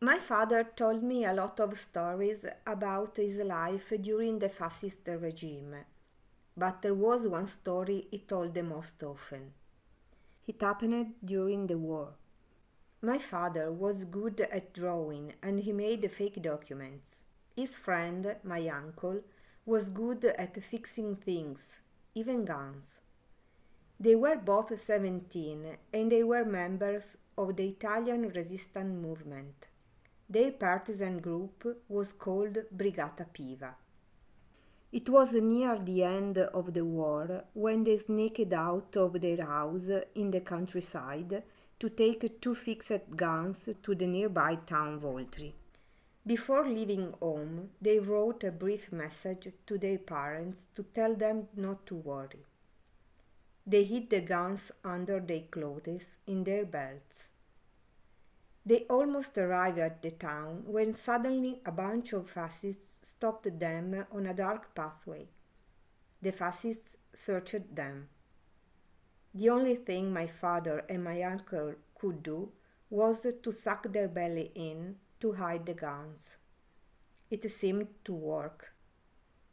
My father told me a lot of stories about his life during the fascist regime, but there was one story he told the most often. It happened during the war. My father was good at drawing and he made fake documents. His friend, my uncle, was good at fixing things, even guns. They were both 17 and they were members of the Italian resistance movement. Their partisan group was called Brigata Piva. It was near the end of the war when they sneaked out of their house in the countryside to take two fixed guns to the nearby town Voltri. Before leaving home, they wrote a brief message to their parents to tell them not to worry. They hid the guns under their clothes in their belts. They almost arrived at the town when suddenly a bunch of fascists stopped them on a dark pathway. The fascists searched them. The only thing my father and my uncle could do was to suck their belly in to hide the guns. It seemed to work.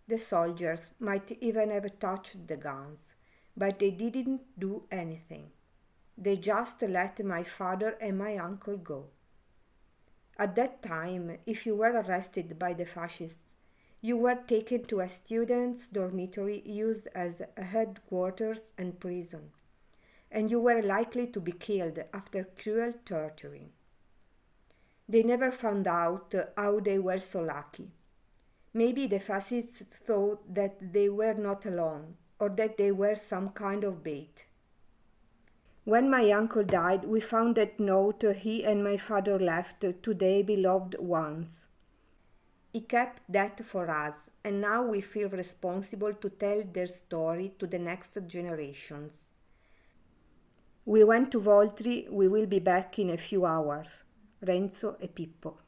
The soldiers might even have touched the guns, but they didn't do anything. They just let my father and my uncle go. At that time, if you were arrested by the fascists, you were taken to a student's dormitory used as a headquarters and prison, and you were likely to be killed after cruel torturing. They never found out how they were so lucky. Maybe the fascists thought that they were not alone or that they were some kind of bait. When my uncle died, we found that note he and my father left to their beloved ones. He kept that for us, and now we feel responsible to tell their story to the next generations. We went to Voltri, we will be back in a few hours. Renzo e Pippo.